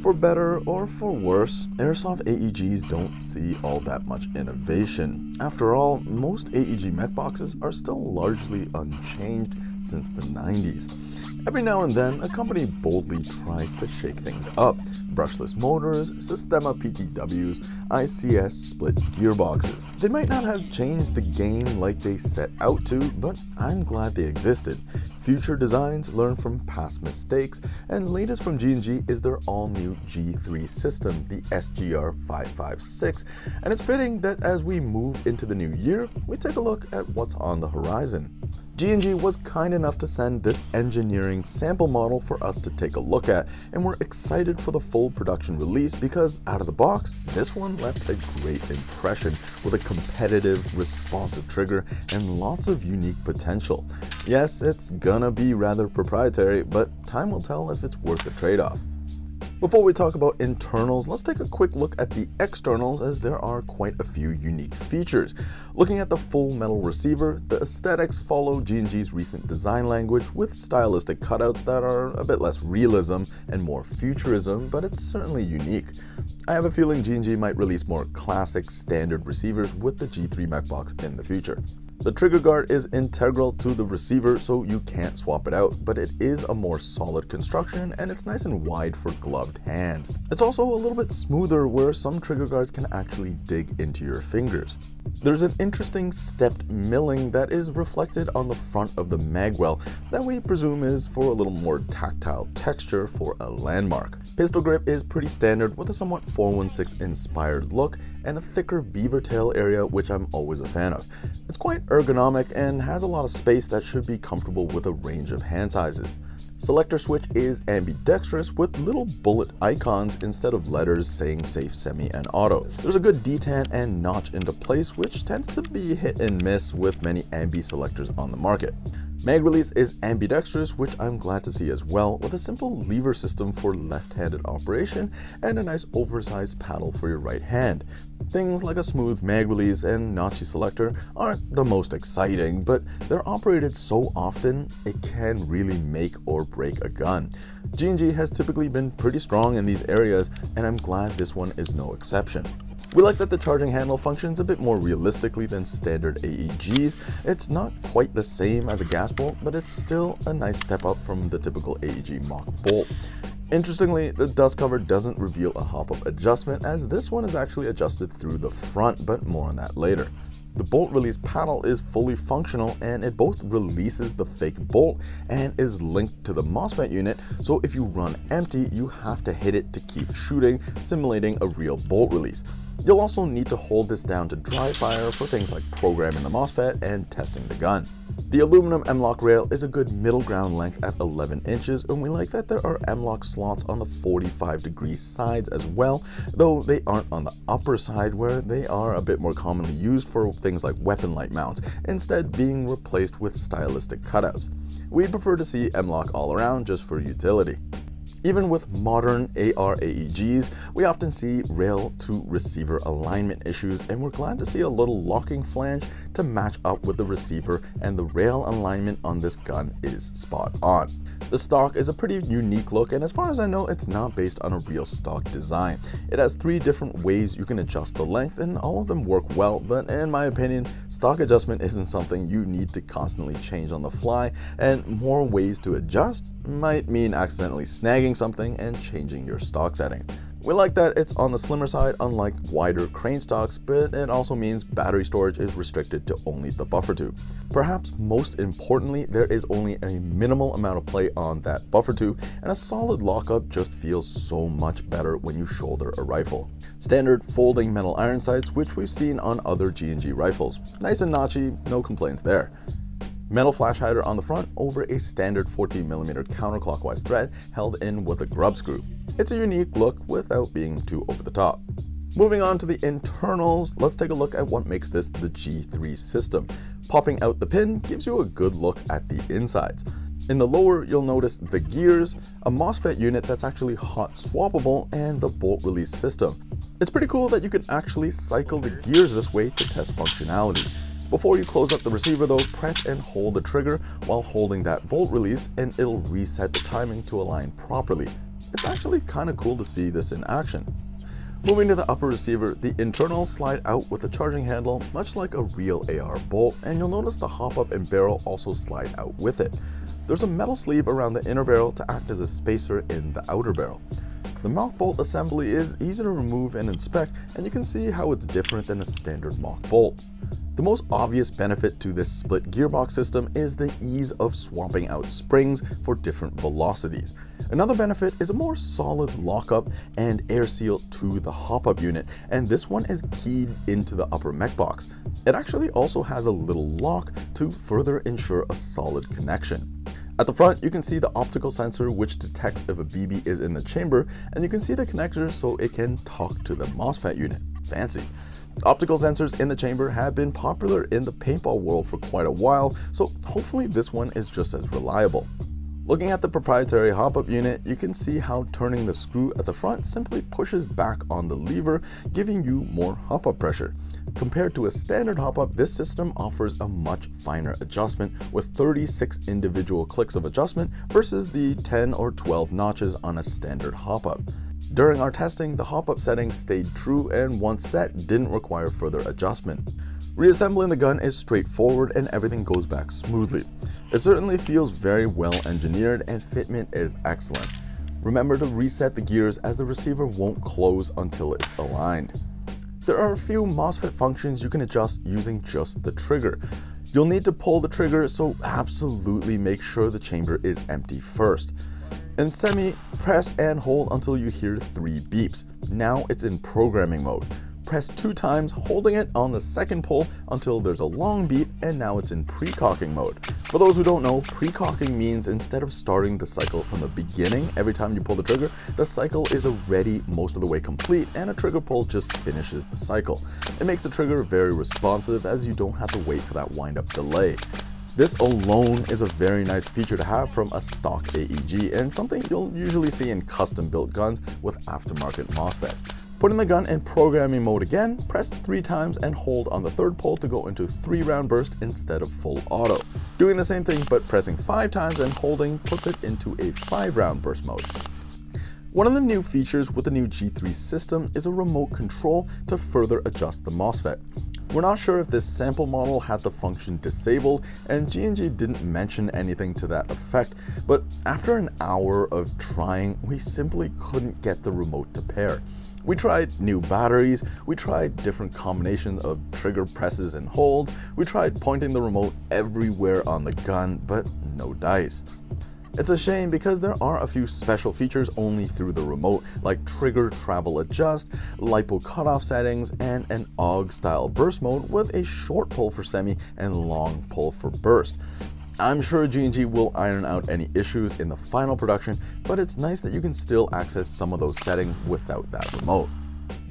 For better or for worse, Airsoft AEGs don't see all that much innovation. After all, most AEG mech boxes are still largely unchanged since the 90s. Every now and then, a company boldly tries to shake things up. Brushless motors, Systema PTWs, ICS split gearboxes. They might not have changed the game like they set out to, but I'm glad they existed. Future designs learn from past mistakes, and latest from G&G is their all-new G3 system, the SGR556, and it's fitting that as we move into the new year, we take a look at what's on the horizon. G&G was kind enough to send this engineering sample model for us to take a look at, and we're excited for the full production release because out of the box, this one left a great impression with a competitive, responsive trigger and lots of unique potential. Yes, it's gonna be rather proprietary, but time will tell if it's worth the trade-off. Before we talk about internals, let's take a quick look at the externals as there are quite a few unique features. Looking at the full metal receiver, the aesthetics follow G&G's recent design language with stylistic cutouts that are a bit less realism and more futurism, but it's certainly unique. I have a feeling G&G might release more classic standard receivers with the G3 MechBox in the future. The trigger guard is integral to the receiver so you can't swap it out, but it is a more solid construction and it's nice and wide for gloved hands. It's also a little bit smoother where some trigger guards can actually dig into your fingers. There's an interesting stepped milling that is reflected on the front of the magwell that we presume is for a little more tactile texture for a landmark. Pistol grip is pretty standard with a somewhat 416 inspired look and a thicker beaver tail area which I'm always a fan of. It's quite ergonomic and has a lot of space that should be comfortable with a range of hand sizes. Selector switch is ambidextrous with little bullet icons instead of letters saying safe, semi, and auto. There's a good detent and notch into place which tends to be hit and miss with many ambi selectors on the market. Mag release is ambidextrous, which I'm glad to see as well, with a simple lever system for left-handed operation and a nice oversized paddle for your right hand. Things like a smooth mag release and notchy selector aren't the most exciting, but they're operated so often it can really make or break a gun. G&G has typically been pretty strong in these areas, and I'm glad this one is no exception. We like that the charging handle functions a bit more realistically than standard AEGs. It's not quite the same as a gas bolt, but it's still a nice step up from the typical AEG mock bolt. Interestingly, the dust cover doesn't reveal a hop-up adjustment as this one is actually adjusted through the front, but more on that later. The bolt release paddle is fully functional and it both releases the fake bolt and is linked to the MOSFET unit, so if you run empty, you have to hit it to keep shooting, simulating a real bolt release. You'll also need to hold this down to dry fire for things like programming the MOSFET and testing the gun. The aluminum M-LOK rail is a good middle ground length at 11 inches and we like that there are M-LOK slots on the 45 degree sides as well, though they aren't on the upper side where they are a bit more commonly used for things like weapon light mounts, instead being replaced with stylistic cutouts. We prefer to see M-LOK all around just for utility. Even with modern AR-AEGs, we often see rail-to-receiver alignment issues and we're glad to see a little locking flange to match up with the receiver and the rail alignment on this gun is spot on. The stock is a pretty unique look and as far as I know it's not based on a real stock design. It has three different ways you can adjust the length and all of them work well but in my opinion stock adjustment isn't something you need to constantly change on the fly and more ways to adjust might mean accidentally snagging something and changing your stock setting. We like that it's on the slimmer side unlike wider crane stocks, but it also means battery storage is restricted to only the buffer tube. Perhaps most importantly, there is only a minimal amount of play on that buffer tube, and a solid lockup just feels so much better when you shoulder a rifle. Standard folding metal iron sights, which we've seen on other G&G rifles. Nice and notchy, no complaints there. Metal flash hider on the front over a standard 14mm counterclockwise thread held in with a grub screw. It's a unique look without being too over the top. Moving on to the internals, let's take a look at what makes this the G3 system. Popping out the pin gives you a good look at the insides. In the lower, you'll notice the gears, a MOSFET unit that's actually hot swappable, and the bolt release system. It's pretty cool that you can actually cycle the gears this way to test functionality. Before you close up the receiver though, press and hold the trigger while holding that bolt release and it'll reset the timing to align properly. it's actually kind of cool to see this in action. Moving to the upper receiver, the internals slide out with a charging handle, much like a real AR bolt, and you'll notice the hop-up and barrel also slide out with it. There's a metal sleeve around the inner barrel to act as a spacer in the outer barrel. The mach bolt assembly is easy to remove and inspect, and you can see how it's different than a standard mach bolt. The most obvious benefit to this split gearbox system is the ease of swapping out springs for different velocities. Another benefit is a more solid lockup and air seal to the hop-up unit, and this one is keyed into the upper mech box. It actually also has a little lock to further ensure a solid connection. At the front, you can see the optical sensor which detects if a BB is in the chamber, and you can see the connector so it can talk to the MOSFET unit. Fancy. Optical sensors in the chamber have been popular in the paintball world for quite a while, so hopefully this one is just as reliable. Looking at the proprietary hop-up unit, you can see how turning the screw at the front simply pushes back on the lever, giving you more hop-up pressure. Compared to a standard hop-up, this system offers a much finer adjustment with 36 individual clicks of adjustment versus the 10 or 12 notches on a standard hop-up. During our testing, the hop-up settings stayed true and once set, didn't require further adjustment. Reassembling the gun is straightforward and everything goes back smoothly. It certainly feels very well engineered and fitment is excellent. Remember to reset the gears as the receiver won't close until it's aligned. There are a few MOSFET functions you can adjust using just the trigger. You'll need to pull the trigger, so absolutely make sure the chamber is empty first. In Semi, press and hold until you hear three beeps. Now it's in programming mode. Press two times, holding it on the second pull until there's a long beat and now it's in pre-cocking mode. For those who don't know, pre-cocking means instead of starting the cycle from the beginning every time you pull the trigger, the cycle is already most of the way complete and a trigger pull just finishes the cycle. It makes the trigger very responsive as you don't have to wait for that wind-up delay. This alone is a very nice feature to have from a stock AEG and something you'll usually see in custom built guns with aftermarket MOSFETs. Putting the gun in programming mode again, press 3 times and hold on the third pull to go into 3 round burst instead of full auto. Doing the same thing but pressing 5 times and holding puts it into a 5 round burst mode. One of the new features with the new G3 system is a remote control to further adjust the MOSFET. We're not sure if this sample model had the function disabled, and G&G didn't mention anything to that effect, but after an hour of trying, we simply couldn't get the remote to pair. We tried new batteries, we tried different combinations of trigger presses and holds, we tried pointing the remote everywhere on the gun, but no dice. It's a shame because there are a few special features only through the remote, like trigger travel adjust, LiPo cutoff settings, and an AUG style burst mode with a short pull for semi and long pull for burst. I'm sure G&G will iron out any issues in the final production, but it's nice that you can still access some of those settings without that remote.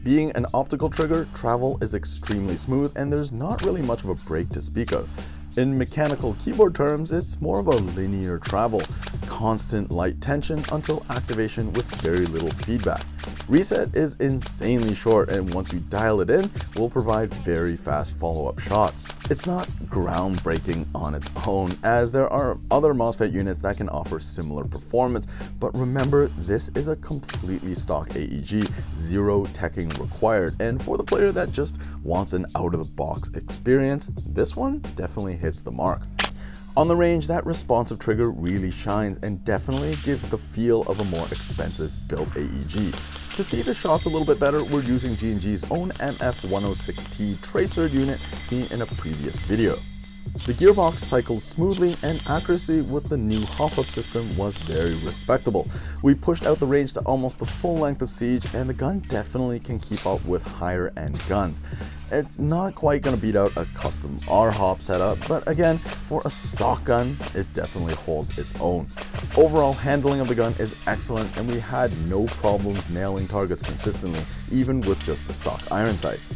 Being an optical trigger, travel is extremely smooth and there's not really much of a break to speak of. In mechanical keyboard terms, it's more of a linear travel, constant light tension until activation with very little feedback. Reset is insanely short and once you dial it in, will provide very fast follow-up shots. It's not groundbreaking on its own as there are other MOSFET units that can offer similar performance, but remember this is a completely stock AEG, zero teching required, and for the player that just wants an out-of-the-box experience, this one definitely hits hits the mark. On the range, that responsive trigger really shines and definitely gives the feel of a more expensive built AEG. To see the shots a little bit better, we're using G&G's own MF106T tracer unit seen in a previous video. The gearbox cycled smoothly and accuracy with the new hop-up system was very respectable. We pushed out the range to almost the full length of Siege and the gun definitely can keep up with higher end guns. It's not quite going to beat out a custom R-Hop setup, but again, for a stock gun, it definitely holds its own. Overall handling of the gun is excellent and we had no problems nailing targets consistently, even with just the stock iron sights.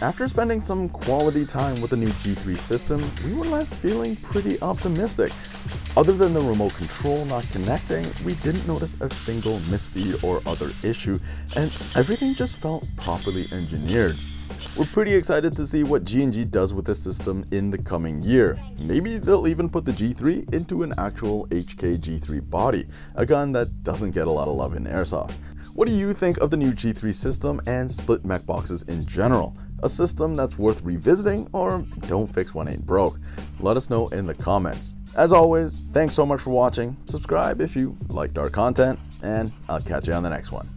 After spending some quality time with the new G3 system, we were left feeling pretty optimistic. Other than the remote control not connecting, we didn't notice a single misfeed or other issue, and everything just felt properly engineered. We're pretty excited to see what G&G does with this system in the coming year. Maybe they'll even put the G3 into an actual HK G3 body, a gun that doesn't get a lot of love in airsoft. What do you think of the new G3 system and split mech boxes in general? A system that's worth revisiting or don't fix one ain't broke? Let us know in the comments. As always, thanks so much for watching, subscribe if you liked our content, and I'll catch you on the next one.